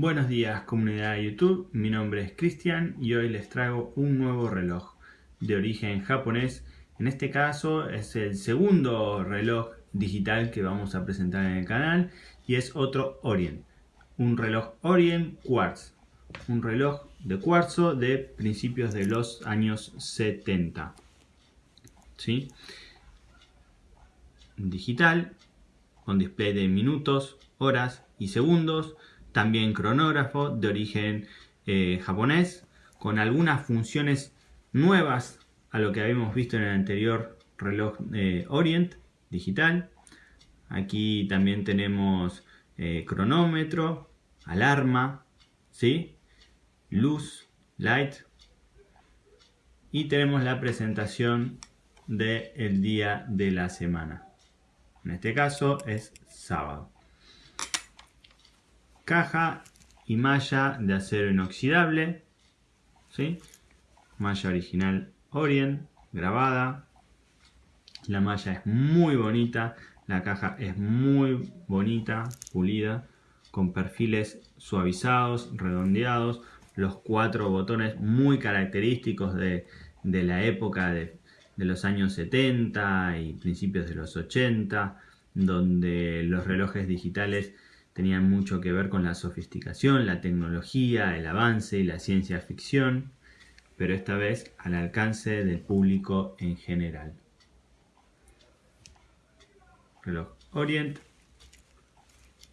Buenos días comunidad de YouTube, mi nombre es Cristian y hoy les traigo un nuevo reloj de origen japonés. En este caso es el segundo reloj digital que vamos a presentar en el canal y es otro Orient, un reloj Orient Quartz, un reloj de cuarzo de principios de los años 70. ¿Sí? Digital, con display de minutos, horas y segundos, también cronógrafo de origen eh, japonés, con algunas funciones nuevas a lo que habíamos visto en el anterior reloj eh, Orient digital. Aquí también tenemos eh, cronómetro, alarma, ¿sí? luz, light. Y tenemos la presentación del día de la semana. En este caso es sábado caja y malla de acero inoxidable, ¿sí? malla original Orient, grabada, la malla es muy bonita, la caja es muy bonita, pulida, con perfiles suavizados, redondeados, los cuatro botones muy característicos de, la época de, de, los años 70 y principios de los 80, donde los relojes digitales tenían mucho que ver con la sofisticación, la tecnología, el avance y la ciencia ficción, pero esta vez al alcance del público en general. Reloj Orient.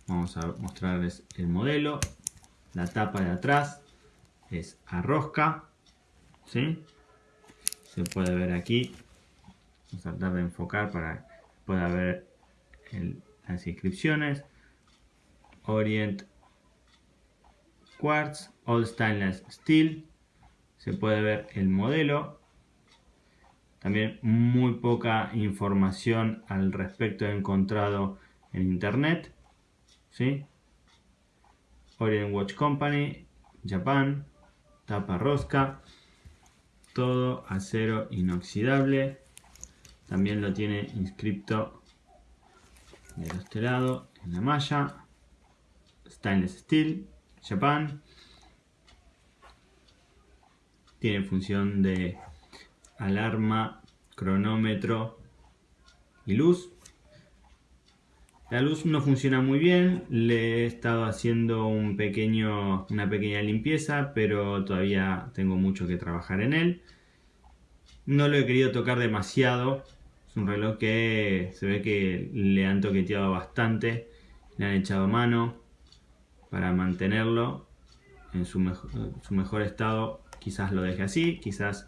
Vamos a mostrarles el modelo. La tapa de atrás es a rosca. Se puede ver aquí. Vamos a tratar de enfocar para que pueda ver las inscripciones. Orient Quartz All Stainless Steel. Se puede ver el modelo. También muy poca información al respecto encontrado en internet. Orient Watch Company, Japan, tapa rosca, todo acero inoxidable. También lo tiene inscrito de este lado en la malla. Stainless Steel, Japan. Tiene función de alarma, cronómetro y luz. La luz no funciona muy bien, le he estado haciendo un pequeño, una pequeña limpieza, pero todavía tengo mucho que trabajar en él. No lo he querido tocar demasiado, es un reloj que se ve que le han toqueteado bastante, le han echado mano, para mantenerlo en su, mejor estado quizás lo deje así, quizás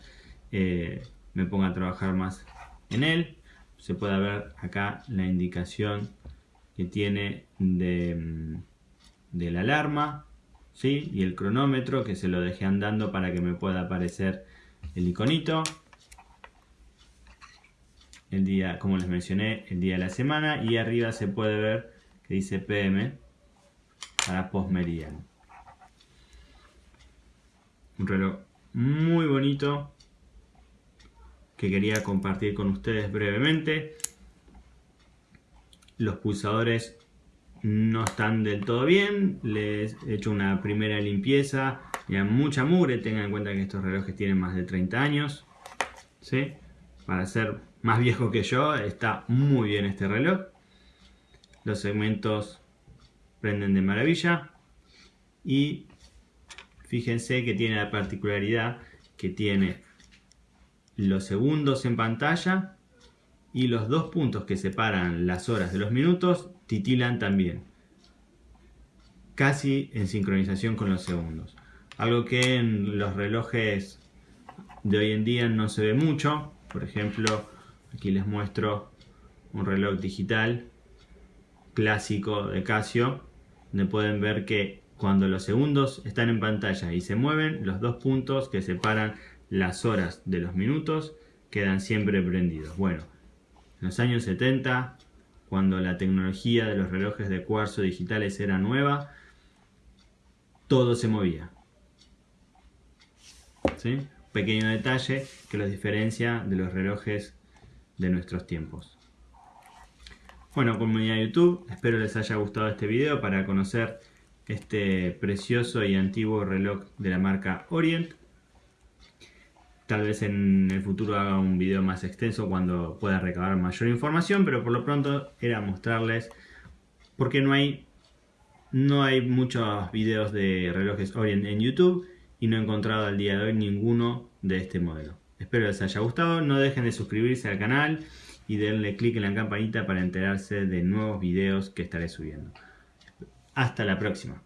eh, me ponga a trabajar más en él. Se puede ver acá la indicación que tiene de, mm, de la alarma ¿sí? y el cronómetro que se lo dejé andando para que me pueda aparecer el iconito. El día, como les mencioné, el día de la semana y arriba se puede ver que dice PM para postmeridiano. Un reloj muy bonito que quería compartir con ustedes brevemente. Los pulsadores no están del todo bien, les he hecho una primera limpieza, ya mucha mugre, tengan en cuenta que estos relojes tienen más de 30 años, ¿sí? para ser más viejo que yo, está muy bien este reloj. Los segmentos prenden de maravilla. Y fíjense que tiene la particularidad que tiene los segundos en pantalla y los dos puntos que separan las horas de los minutos titilan también casi en sincronización con los segundos. Algo que en los relojes de hoy en día no se ve mucho. Por ejemplo aquí les muestro un reloj digital clásico de Casio donde pueden ver que cuando los segundos están en pantalla y se mueven, los dos puntos que separan las horas de los minutos quedan siempre prendidos. Bueno, en los años 70, cuando la tecnología de los relojes de cuarzo digitales era nueva, todo se movía. Pequeño detalle que los diferencia de los relojes de nuestros tiempos. Bueno, comunidad de YouTube, espero les haya gustado este video para conocer este precioso y antiguo reloj de la marca Orient. Tal vez en el futuro haga un video más extenso cuando pueda recabar mayor información, pero por lo pronto era mostrarles porque no hay no hay muchos videos de relojes Orient en YouTube y no he encontrado al día de hoy ninguno de este modelo. Espero les haya gustado, no dejen de suscribirse al canal y denle clic en la campanita para enterarse de nuevos videos que estaré subiendo. Hasta la próxima.